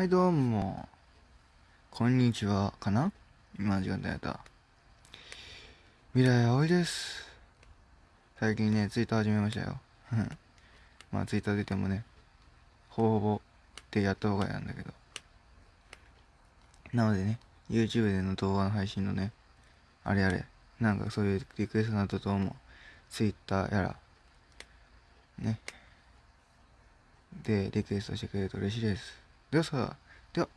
はいどうも。こんにちは。かな？今時間だった。未来葵です。最近ねツイッター始めましたよ。まあツイッター出てもねほぼほぼってやった方がいいなんだけど。なのでね YouTube での動画の配信のねあれあれなんかそういうリクエストなどとも Twitter やら。ね。でリクエストしてくれると嬉しいです。ではさでは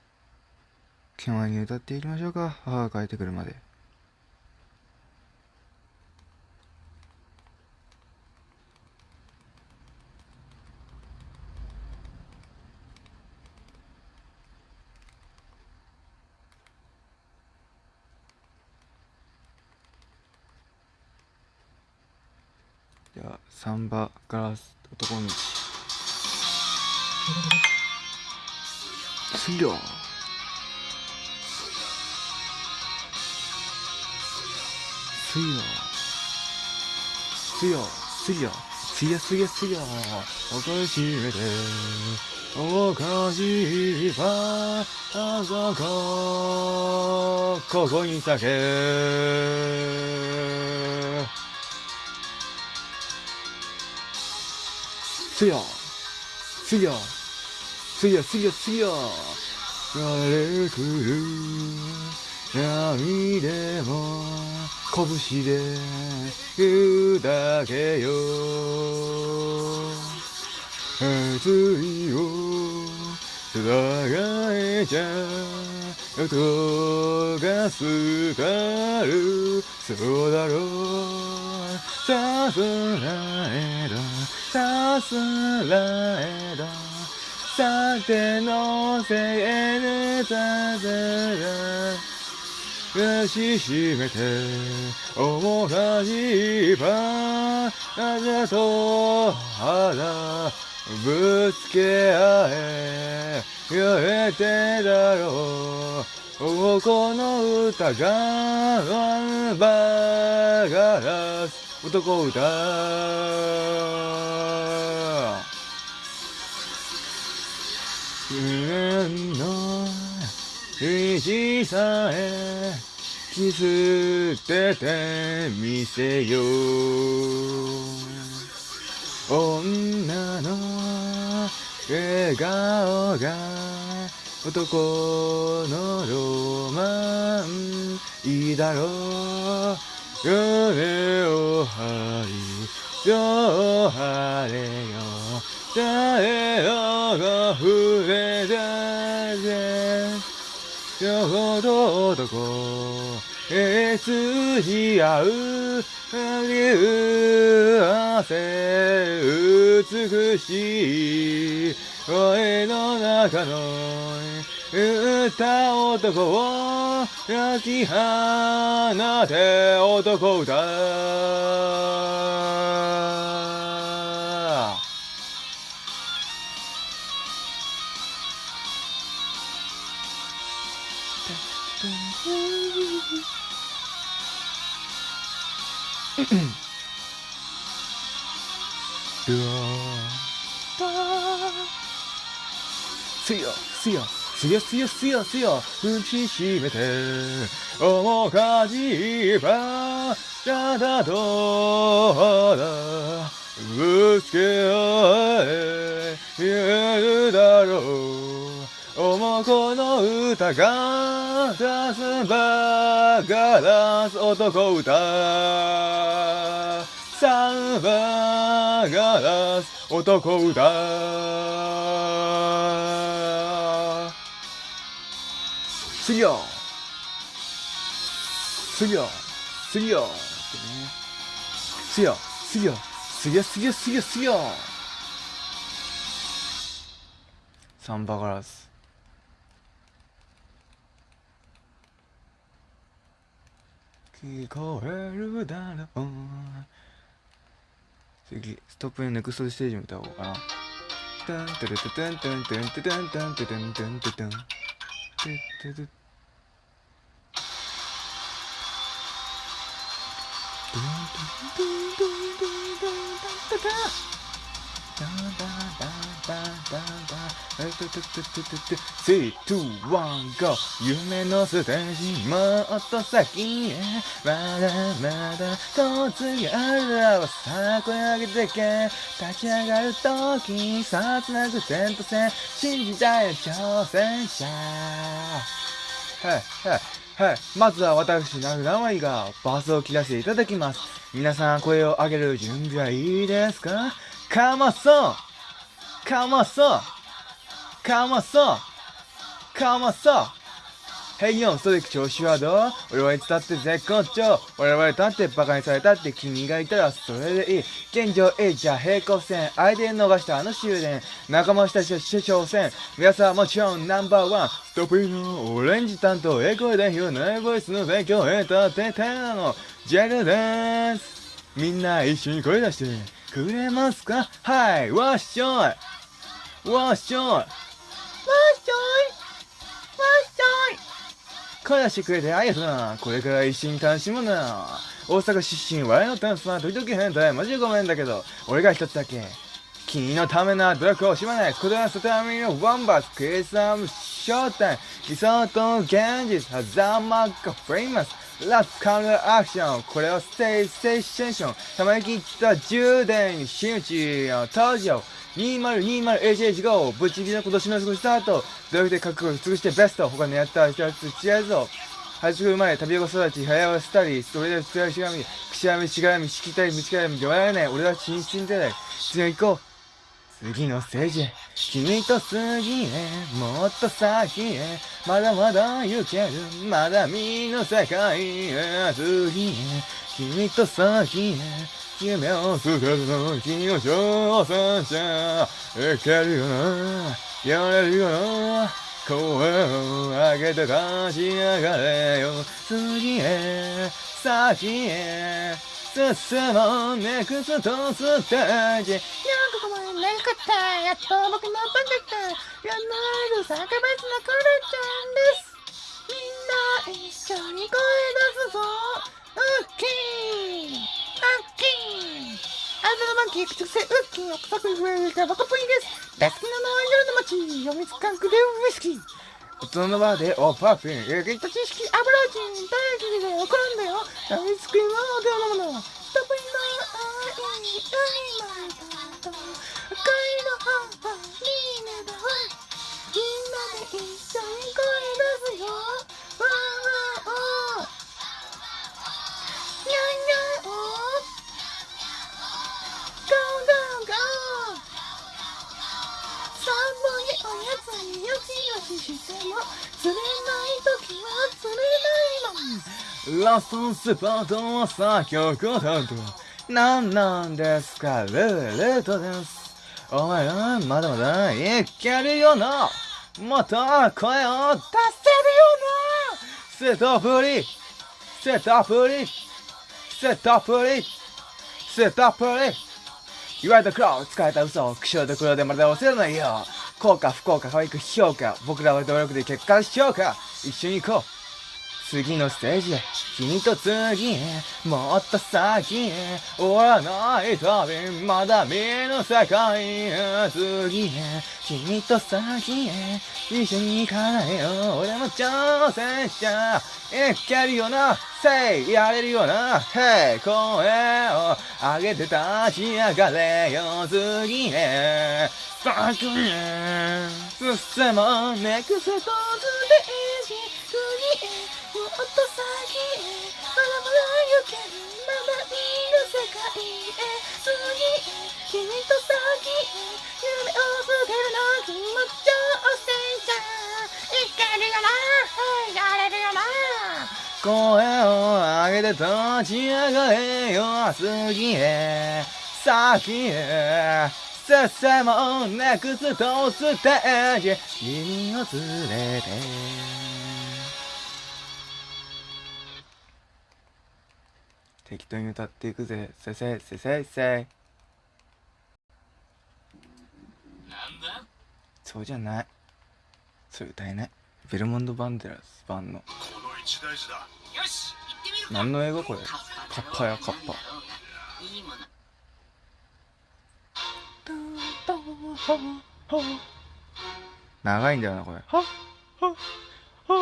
気前に歌っていきましょうか。母が帰ってくるまで。じゃあサンバガラス男道。水量水量水量水量水や水や水やおかしいでおかしいばあそこここに咲け水量水量曜水曜水曜水曜れくる闇でも拳で言うだけよ。熱いをつがえちゃ音がすがる。そうだろう。さすらえだ。さすらえだ。さてのせいでさせら抱きしめて面かしいば肌と肌ぶつけ合えやれてだろう。この歌がワンバーガラス男歌。夢の石さえキスっててみせよう。女の笑顔が男のロマンいいだろう。夢を張りよ晴れよ。誰よが触れたぜよほど男へつじ合う流汗美しい声の中の歌男を焼き放て男歌すよすよすよすよすよすよ打ちしめて面かじば体と肌ぶつけ合え言えるだろうおもこの歌が出すばガラス男歌。サンバガラス男歌。次よ。次よ。次よ。ってね次よ。次よ。次よ。次よ。次よ。次よ。サンバガラス聞こえるだろう。次ストップネクストステージ歌おうかな。3,2,1,GO 夢のステージもっと先へ。まだまだ突きあるさあ声上げてけ立ち上がるときさあつなぐ点と線。信じたい挑戦者。はいはいはい。まずは私、名古屋がバスを切らせていただきます。皆さん、声を上げる準備はいいですか？かまそう。かまそう。かまそうかまそうへいよん、ストレック調子はどう俺はいつだって絶好調我々だってバカにされたって君がいたらそれでいい。現状 A じゃ平行線相手に逃したあの終電仲間たちとして挑戦皆さんもちろんナンバーワンストップイのオレンジ担当エコー代表ナイボイスの勉強エンターテイターなのジェルで。すみんな一緒に声出してくれますか？はいわっしょい。わっしょい。わっしょいわっしょい声出してくれてありがとうな。これから一緒に楽しむな。大阪出身、笑いのダンスは時々変態。マジでごめんだけど、俺が一つだけ。君のためな努力を惜しまない。こだわすためのワンバース、クリスマス、ショータイム、理想と現実、ハザーマック、フレイマス、ラスカルアクション、これをステイステーション、たまに切った充電真打ち登場。2020AJ5 ぶち切りの今年の過ごした後、努力で覚悟を尽くしてベスト、他のやった人たち違うぞ。ハイスクール前、旅横育ち、早わせたり、それで強いしがみ、くしゃみ、しがみ、しきたり、むちからみ、弱らない、俺は真心でない。次行こう。次のステージ、君と次へ、もっと先へ、まだまだ行ける、まだ見ぬ世界へ、次へ、君と先へ、夢を捨てるの君の挑戦者いけるよなやれるよな声を上げて立ち上がれよ次へ先へ進もうネクストステージいやここまでなかった。やっと僕の番だったやなる坂別のクロちゃんです。みんな一緒に声出すぞ。ウッキー。ウッキー。あずのマンキー。口癖ウッキー奥作上がバカプリです大好きなのは夜の街読みつかんくでウイスキー。大人のバーでおパーフィンえげった知識油人大好きで怒るんだよアイスクリームの手を飲むの。ストップインの愛海まだと赤いの葉はリーネだみんなで一緒に声出すよ。わーわーおー。しても釣れない時は釣れないのラストスポットは作曲担当なんなんですかルーレットですお前はまだまだいけるよな。もっと声を出せるよなセットプリセットプリセットプリセットプリ言われた黒使えた嘘を苦笑と黒でまだ忘れないよ。幸か不幸か可愛く評価僕らは努力で結果評価一緒に行こう。次のステージへ君と次へもっと先へ終わらない旅まだ見ぬ世界へ次へ君と先へ一緒に行かないよ俺も挑戦者いけるよなせいやれるよなへい声を上げて立ち上がれよ次へ先へ進もうネクストステージ次へもっと先へまだまだ行けるまだ見ぬ世界へ次へ君と先へ夢を捨てるの君も挑戦者いけるよなやれるよな声を上げて立ち上がれよ次へ。先へ進もうネクストステージ君を連れて。適当に歌っていくぜ。せせせせせ。なんだ？そうじゃない。それ歌えない。ベルモンド・バンデラス版の。この一大事だ。よし行ってみるか。何の英語これ？カッパやカッパ。長いんだよなこれ。は？は？は？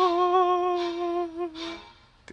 て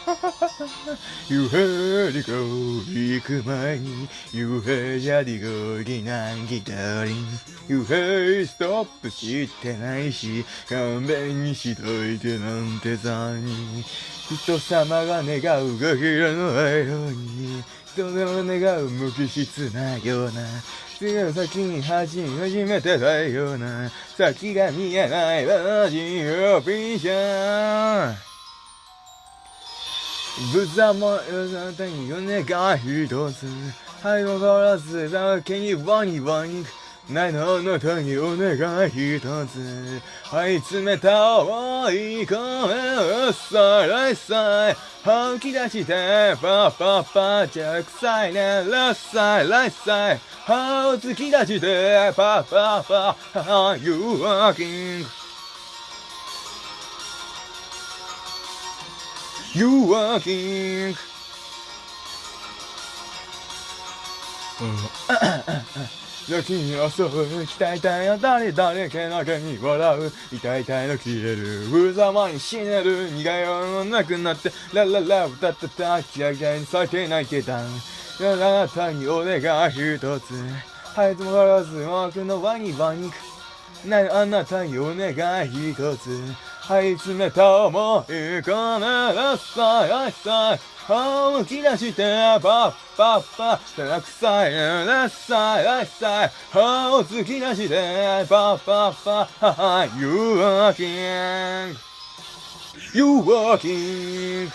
夕張りこ行く前に夕張りこぎなんぎたり夕張ストップしてないし勘弁にしといてなんてさに人様が願うガキラの間に人の願う無機質なような次の先に走り始めてたような先が見えないラジオピーションぶざまよさたに願い一つはいもからずだけにワニワニないのあなたにお願い一つはい詰めた思い込めさらいさい吐き出してパパパじゃ臭いねラッサイライサイ歯を突き出してパパパ You walking You walking. 時に襲う鍛えたいよ誰誰けなげに笑う痛い痛いの消える無様に死ねる苦いよのなくなってラララ歌ったたキラキラに咲けないけたあなたにお願い一つはいつもからず僕のワニワニなあなたにお願い一つはい。詰めた思い。込めなさい。なさい。むき出してパッパッパたくさい。なさい。なさい。歯を突き出してパッパッパ You walking You walking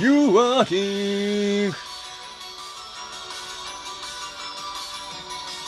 You walking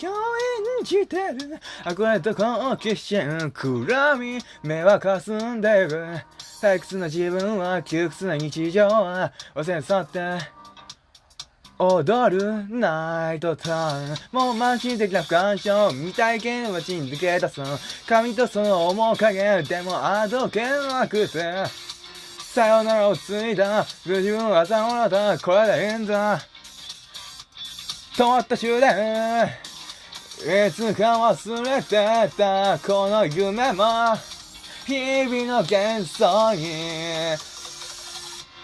共演じてる。憧れと好奇心暗み目はかすんでる。退屈な自分は窮屈な日常は忘れ去って踊るナイトタウンもう慢心的な不干渉未体験はちんづけ出す髪とその面影でもあどけなくてさよならをついた自分は朝もらったこれでいいんだ止まった終電いつか忘れてたこの夢も日々の幻想に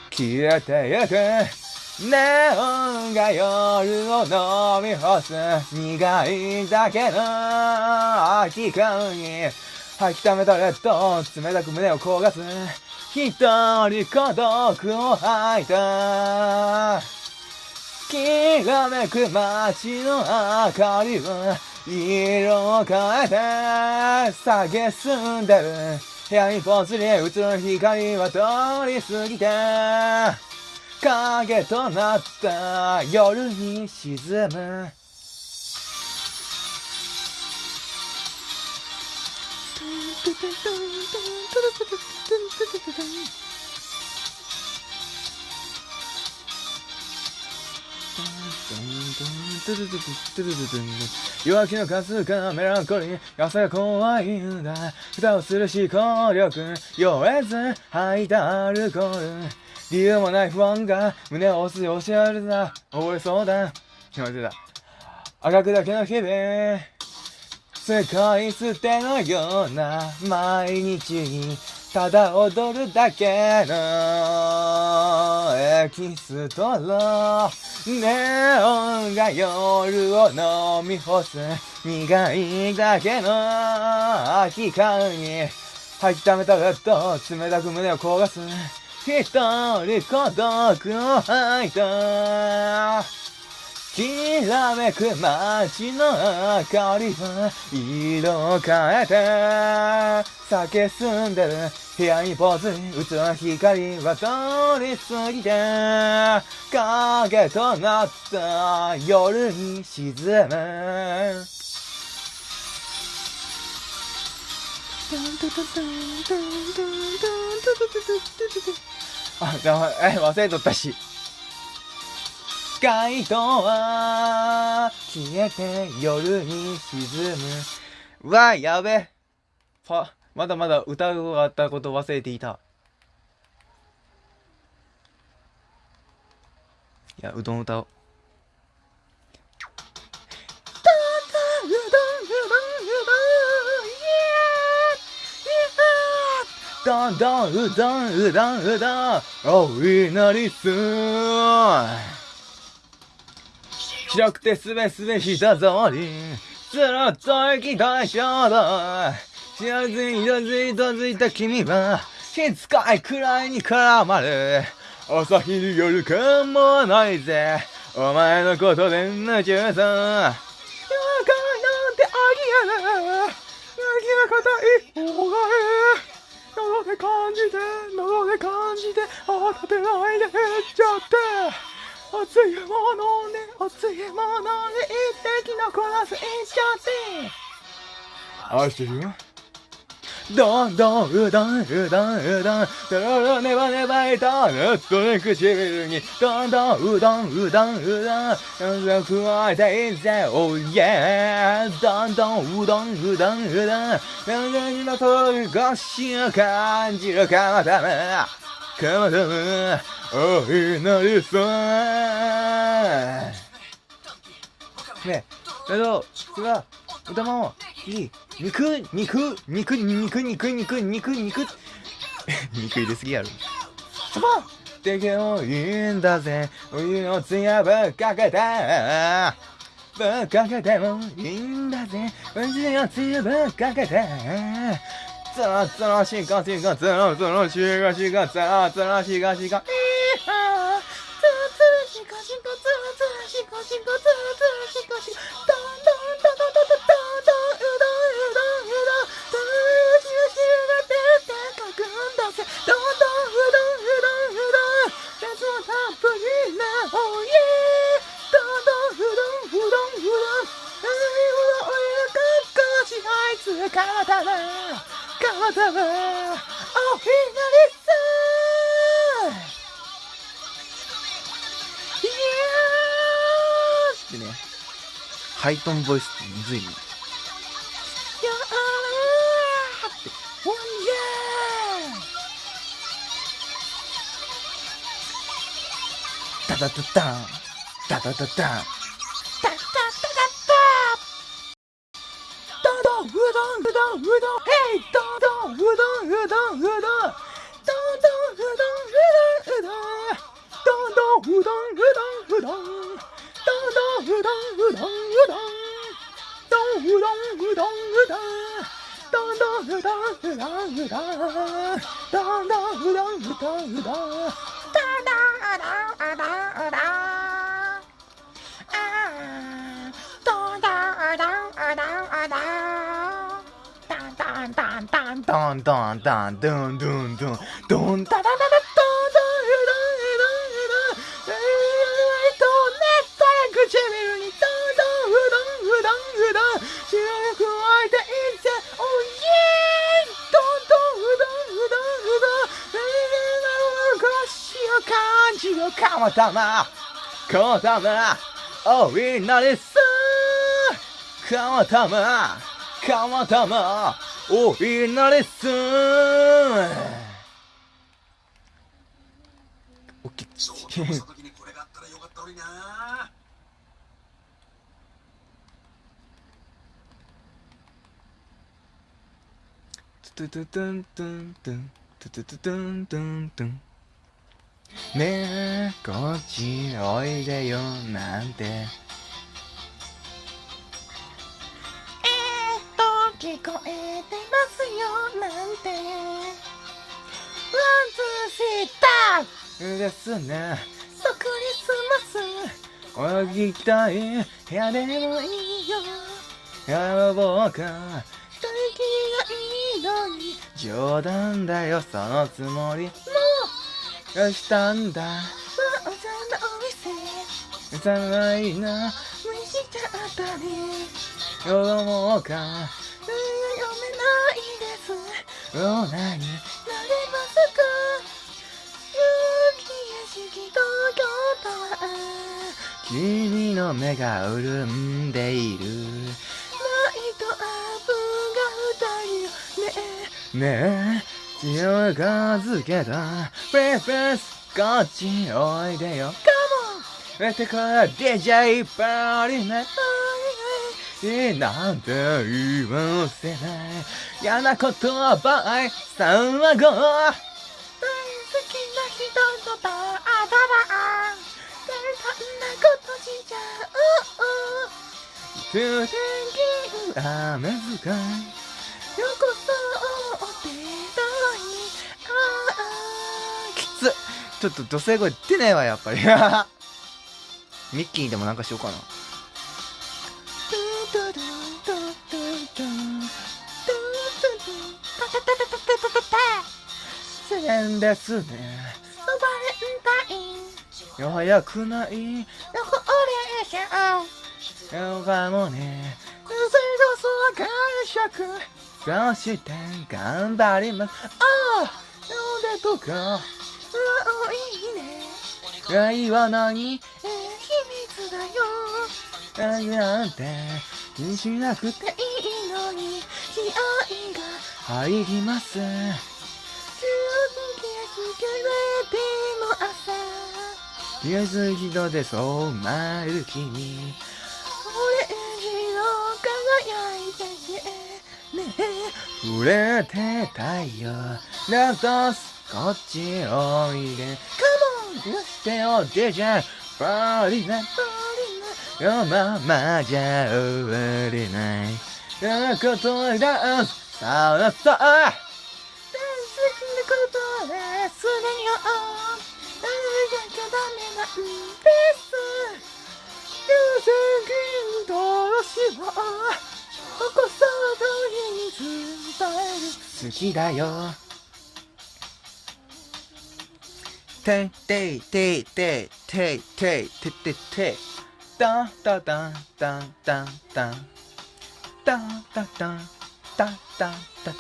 消えてゆく。ネオンが夜を飲み干す。苦いだけの。空き缶に。吐き溜めたレッド冷たく胸を焦がす。一人孤独を吐いた。きらめく街の明かりは色を変えて下げすんでる部屋にぽつり映る光は通り過ぎて影となった夜に沈む弱気の数がかメランコリー朝が怖いんだ蓋をする思考力酔えず吐いたアルコール理由もない不安が胸を押す押しあるさ溺れそうだ気まちだ赤くだけの日々世界捨てのような毎日にただ踊るだけのエキストラネオンが夜を飲み干す苦いだけの空き缶に吐き溜めたベッド冷たく胸を焦がす一人孤独を吐いたきらめく街の明かりは色変えて酒澄んでる部屋にポーズ打つ光は通り過ぎて影となった夜に沈むあ、え、忘れとったし。街灯は消えて夜に沈む。わ、やべ。は、まだまだ歌うがあったこと忘れていた。いや、うどん歌おう。どんどんうどんうどんうどんおいなりすー白くてすべすべした通り、ずっと行きたい衝動。知らずに色づいとづいた君は、しつかいくらいに絡まる。朝昼夜間もないぜ。お前のことで夢中さ。夜間なんてあり得ない。泣きなこと一方が喉で感じて、喉で感じて、慌てないで言っちゃって。熱いものね、熱いものね、一滴残す、いっちゃって。愛してるよ。どんどん、うどん、うどん、うどん、とろろねばねばいた、ぬっとね唇に、どんどん、うどん、うどん、うどん、うど、加えていぜ、おいえ、どんどん、うどん、うどん、うどん、何々の通り越しを感じるかのため。かまどむ、おいなりさねだけど、それは、歌も、いい、肉、肉、肉、肉、肉、肉、肉、肉、肉入れすぎやろ。そばってけもいいんだぜ。お湯のつやぶっかけて。ぶっかけてもいいんだぜ。お湯のつやぶっかけて。つるつるしんこしんこ、つるつるしゅーしゅーが、つるつるしゅーが、いーはー、つるつるしゅーこしゅイトンボイスってむずいね。タダダダンタダダダンダンドンドンドンドンダダダダダかまたまこたまおいなりすかまたまかまたまおいなれったらよかったのになトゥトゥトゥントゥントゥントゥトゥトゥトゥントゥントゥンねえこっちおいでよなんて聞こえてますよなんて。ワンツーシータですね。そクリスマス泳ぎたい。部屋でもいいよ。やろうか大気がいいのに。冗談だよ。そのつもり。もがしたんだ。うわおじゃのお店。幼いな。無視しちゃったね読もうか。読めないですどうなになれますか雪やしき東京タワー君の目が潤ん。でいるライトアップが二人ねえねえ近づけたプレフェスこっちおいでよカモンえてから DJ パーリねはいいいなんて言わせない嫌なことはバイさんはゴー大好きな人とバーダバー大胆なことしちゃう天気雨使いよこそお手伝いああきつちょっと女性声出ないわやっぱりミッキーでもなんかしようかなするんですね。バレたタインよくないどこでしょうヨガもね。水道素は解釈そして頑張りますああ腕とかうわいいね愛は何、えー、秘密だよ愛なん。て気にしなくていいのに気合い入ります。宮崎戸で染まる君オレンジの輝いてね。え触れて太陽なんスこっちおいで。カモン！よしておでじゃバリナバリナよままじゃ終われない。ことださあさあ大好きなことですでにああやきゃダメなんです。優先どうしようここそどに伝える。好きだよ。ていてててててててていタンタタンタンタンタンタンタタンタン。タンタ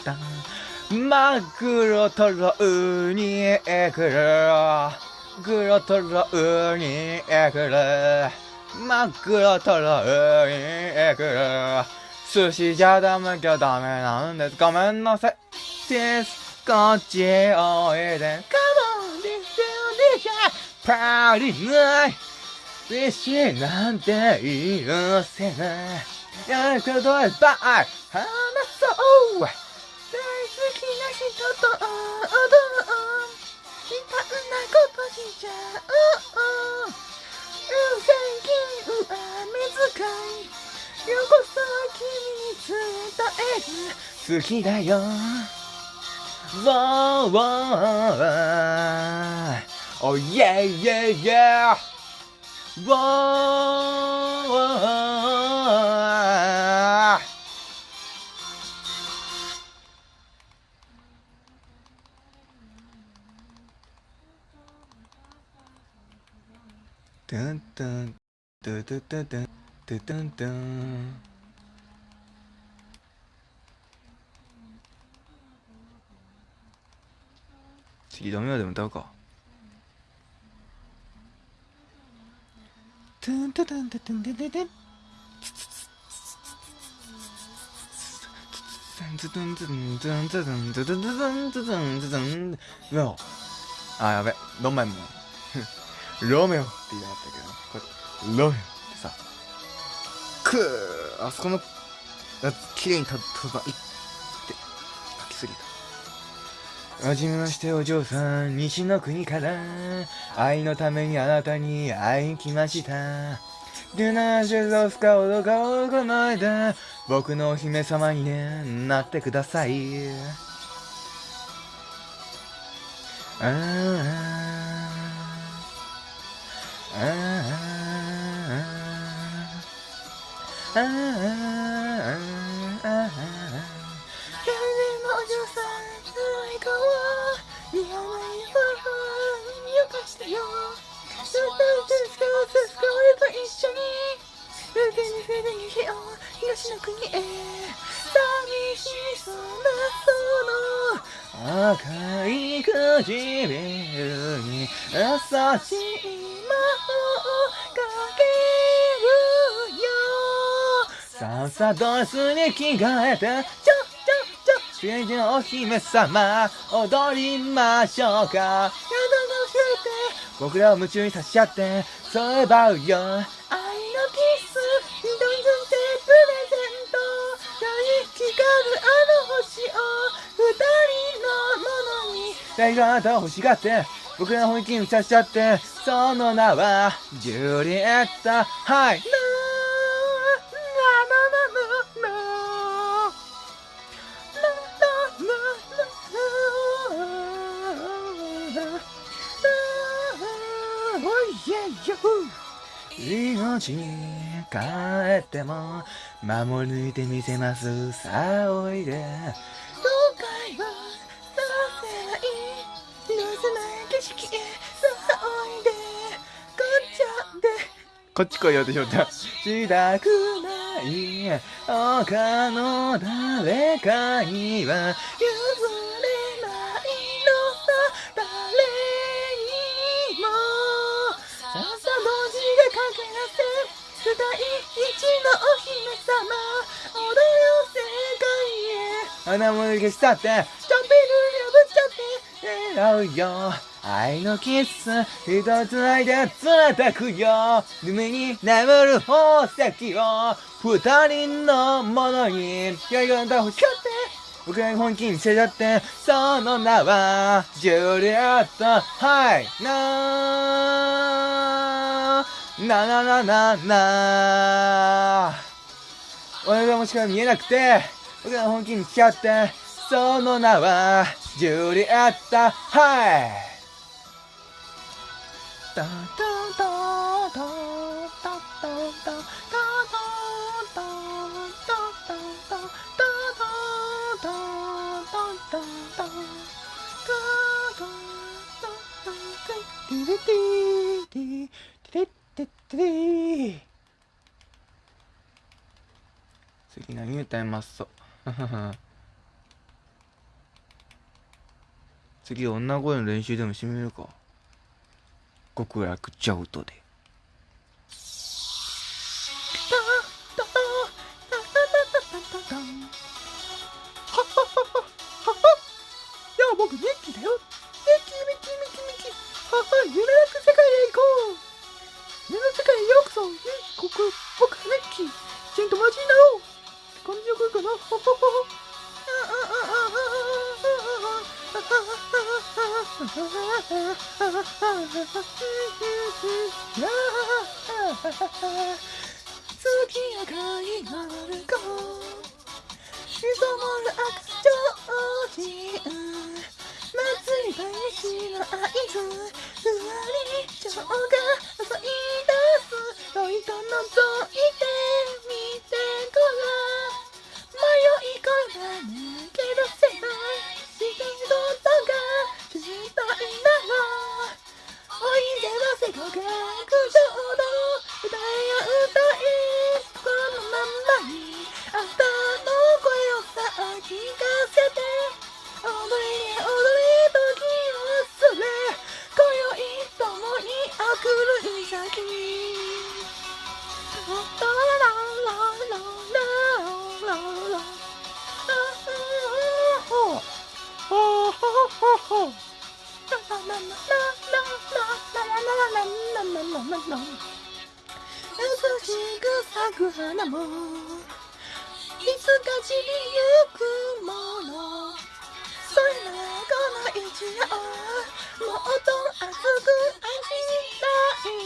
タンマグロトロウニエクル。グロトロウニエクル。マグロトロウニエクル。寿司じゃダメきゃダメなんです。ごめんなさい。です。こっちおいで。Come on, this is DJ パリない。必死なんて許せない。やることはバイ。おう。大好きな人と踊ろういろんなことしちゃおう最近は目遣いよこそ君に伝える好きだよ。わーわー。おいえいえいえわーわー。タンタンタタタタタタンタン次ダメまでもどうかタンタタンタタンタタタンうわあやべどんマイもロメオって言いたかったけど、これ、ロメオってさ、くーあそこの、綺麗にた、たば、いって、書きすぎた。はじめましてお嬢さん、西の国から、愛のためにあなたに会いに来ました。デュナージュロスカオドガオこの間、僕のお姫様にね、なってください。あああーあああー誰でもお嬢さんの笑顔は似合わないよかしたよスースースカーススカ俺と一緒に受けにせで逃げよう東の国へ寂しそうなその赤い唇に優しい魔法をかけるさっさあドレスに着替えてちょちょちょ主人お姫様踊りましょうか。やだのせ僕らを夢中にさせちゃってそういえばうよ。愛のキス一つでプレゼント。何光るあの星を二人のものに。誰があなたを欲しがって僕らの本気にさせちゃってその名はジュリエットはい。命に帰っても守り抜いてみせます。さあおいで。後悔はさせないなせない景色へさあおいで。こっちゃでこっち来いよってしょったしたくない。他の誰かには譲一のお姫様踊る世界へ。花も消し去ってちょんぴる破っちゃって狙うよ。愛のキッス一つないで連れてくよ。夢に眠る宝石を二人のものにやりがた欲しかって。僕らに本気にせちゃってその名はジュリエットはいななななな。な俺がもしか見えなくて僕らの本気にしちゃってその名はジュリエットはい。タタタタタタタタタタタタ次何歌います？と 次女声の練習でもしてみるか。極楽ジャウトで。い よしよしよしよしよしよしよしよしよしよしよしよしよしよしよしよしラララララララ優しく咲く花もいつか散りゆくもの。それならこの一夜をもっと熱く愛したい。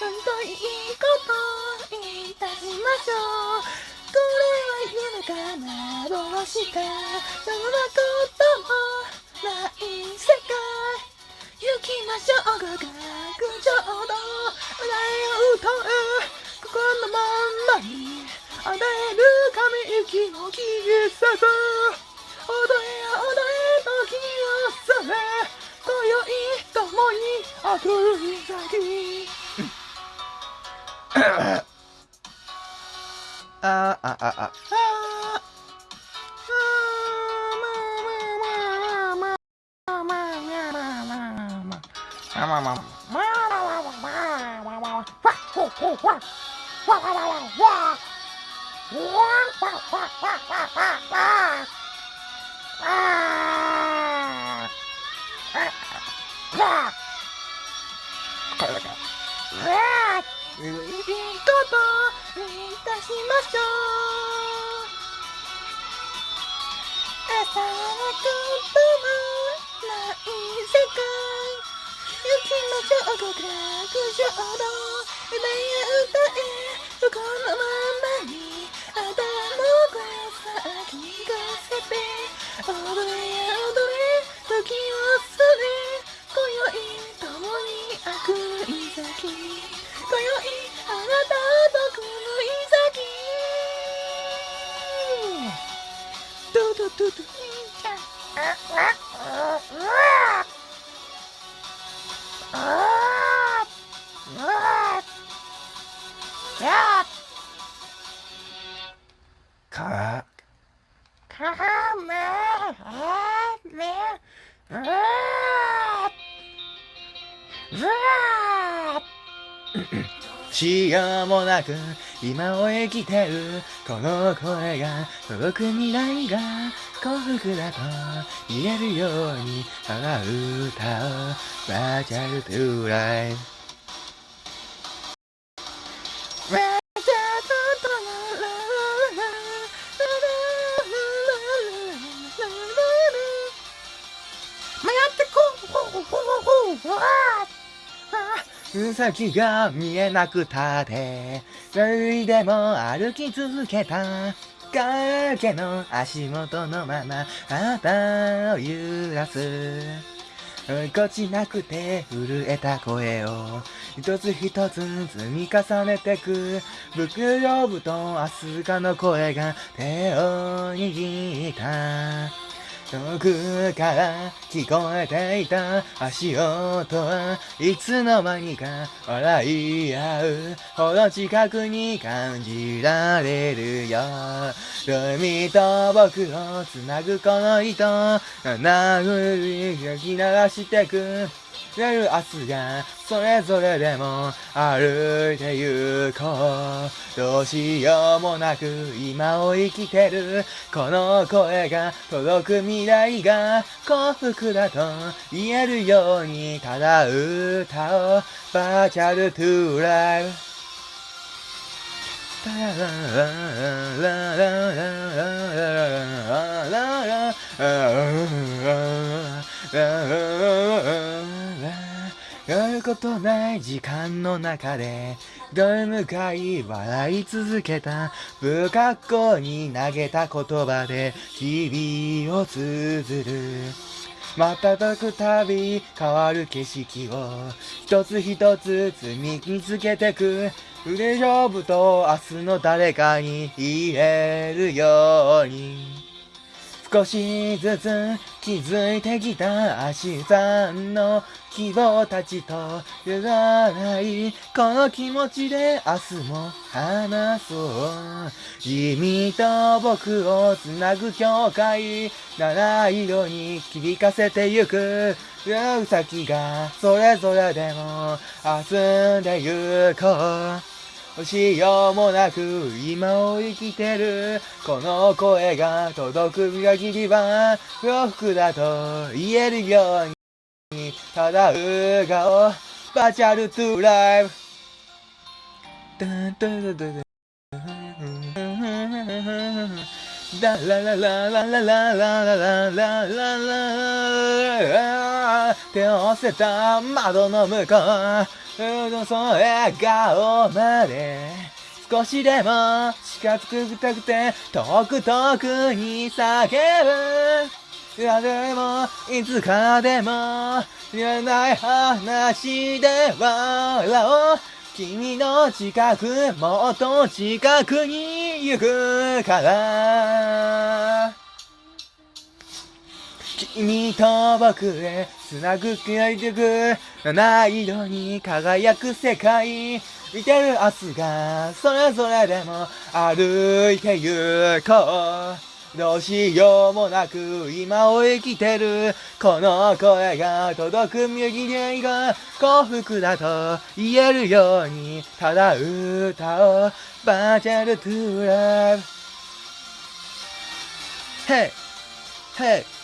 なんといいこといたしましょうこれは夢か幻かそんなこともない世界。行きましょう極楽浄土歌え歌え心のまんまに与える神行きの季節踊れ踊れ時を去れ今宵共に悪い先あああああいいこといたしましょう朝はこともない世界行きましょう極楽浄土 Good job, 歌えこのままにあたの声を先に聞かせて踊れ踊れ時をそれ今宵共に悪い先今宵あなたと狂い先ドゥドゥドゥドしようもなく今を生きてるこの声が届く未来が幸福だと言えるようにあら歌をバーチャルトゥーライフさぎが見えなくたって歩いでも歩き続けた影の足元のまま旗を揺らす。こちなくて震えた声を一つ一つ積み重ねてく。袋布とアスカの声が手を握った。遠くから聞こえていた足音はいつの間にか笑い合うほど近くに感じられるよ。海と僕をつなぐこの糸なふり吹き流してく。夜明日がそれぞれでも歩いて行こうどうしようもなく今を生きてる。この声が届く未来が幸福だと言えるようにただ歌をバーチャルトゥーライブタラララララララとない時間の中でどれ向かい笑い続けた不格好に投げた言葉で日々を綴る。瞬くたび変わる景色を一つ一つ積み見つけてく。腕勝負と明日の誰かに言えるように。少しずつ気づいてきた足さんの希望たちと揺らないこの気持ちで明日も話そう。君と僕をつなぐ境界七色に切りかせてゆく。うさぎがそれぞれでも遊んでゆこう。しようもなく今を生きてる。この声が届く限りは幸福だと言えるようにただう顔バーチャルトゥーライブ。ダンダンダンダンダンララララララララララララ手を押せた窓の向こうその笑顔まで。少しでも近づきたくて遠く遠くに叫ぶ。いやでもいつかでも言えない話で笑おう君の近くもっと近くに行くから君と僕へ繋ぐ気いてく七色に輝く世界見てる明日がそれぞれでも歩いて行こうどうしようもなく今を生きてるこの声が届く右でが幸福だと言えるようにただ歌おうバーチャルトゥーラブ Hey! Hey!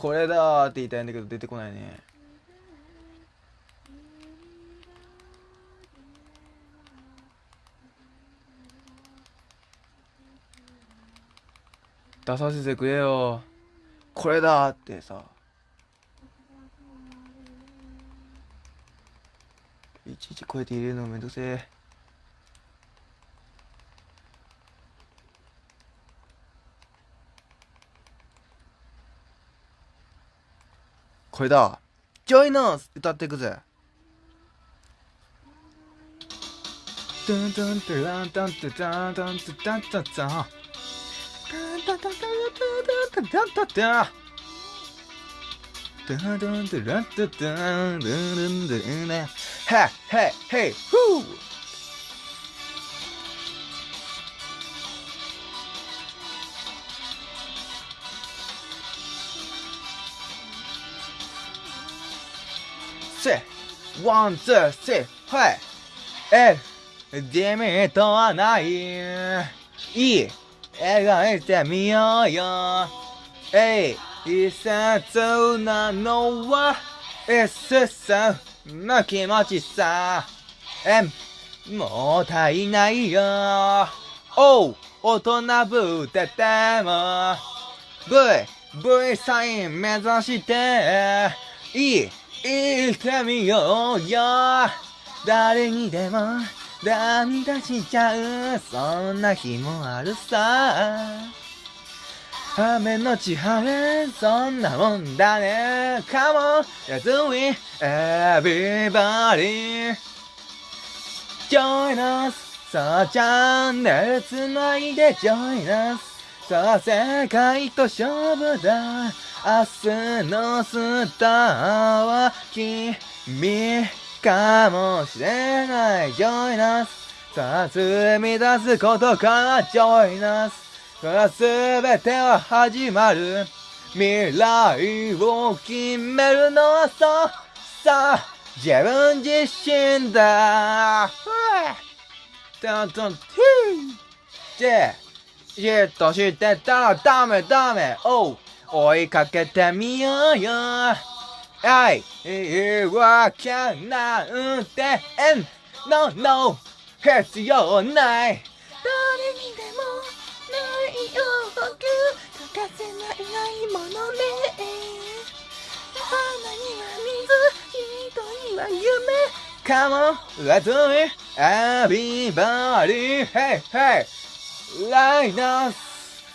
これだって言いたいんだけど出てこないね。出させてくれよ。これだってさ。いちいちこうやって入れるのめんどくせえ。これだ。ジョイナス歌っていくぜ。タンタンタランタンタタンタンタタンタタン。タンタタタタタタタタタタダンダンダランダダンダンダンダンダンヘイヘイヘイフーせ。ワンツースリーはい。えデメとはない。いい。描いてみようよ。えい。一節なのは一節の気持ちさ。えもう足りないよ。おう大人ぶってても。V V サイン目指して。いい。生きてみようよ。誰にでも涙しちゃう。そんな日もあるさ。雨のち晴れそんなもんだね。Come on let's do it everybody. Join us. さあチャンネルつないで Join us. さあ世界と勝負だ。明日のスターは君かもしれない。Join us さあ積み出すことから Join us さあ全ては始まる。未来を決めるのはそうさあ自分自身だ。トントン。トゥーじっとしてたらダメダメ。おう追いかけてみようよ。はい言い訳なんて No no 必要ない。誰にでもないよ欠かせないものね。花には水人には夢。Come on, let's do it! Everybody, hey, hey! Like us!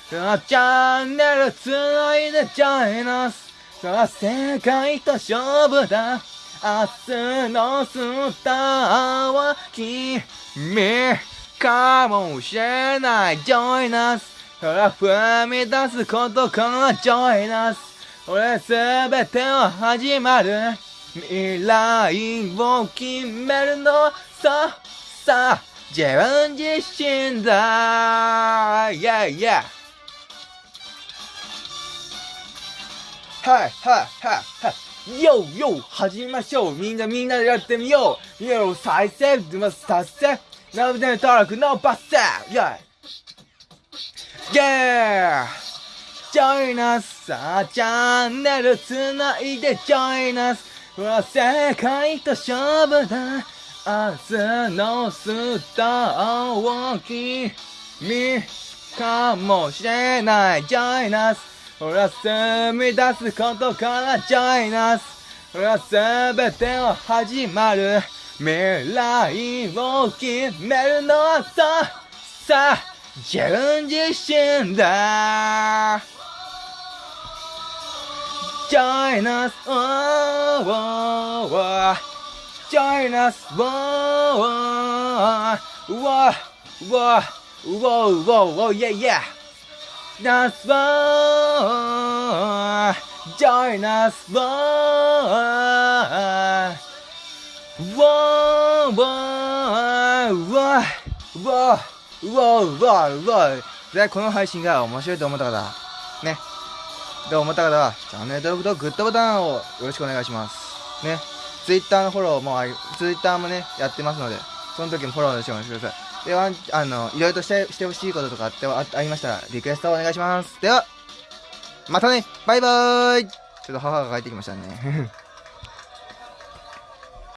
チャンネルつないで join us! 世界と勝負だ明日のスターは君かもしれない Join us! ほら踏み出すことから Join us! 俺すべては始まる未来を決めるのささあ自分自身だ Yeah yeah はいはいはいはい。よよ始めましょう。みんなみんなでやってみよう。よ再生ます達成。なので登録のバッセ Yeah Yeah! Join us! さあ、チャンネルつないで Join us! ほら、世界と勝負だ。明日のスターを君かもしれない Join us! ほら、住み出すことから Join us! ほら、すべてを始まる未来を決めるのはささ自分自身だ Join us, oh, oh, oh. Join us! わーわで、この配信が面白いと思った方、ね。で、思った方は、チャンネル登録とグッドボタンをよろしくお願いします。ね。ツイッターのフォローもあり、ツイッターもね、やってますので、その時もフォローしてお願いしてください。では、あの、いろいろとして、してほしいこととかあってあありましたら、リクエストお願いします。では、またねバイバーイちょっと母が帰ってきましたね。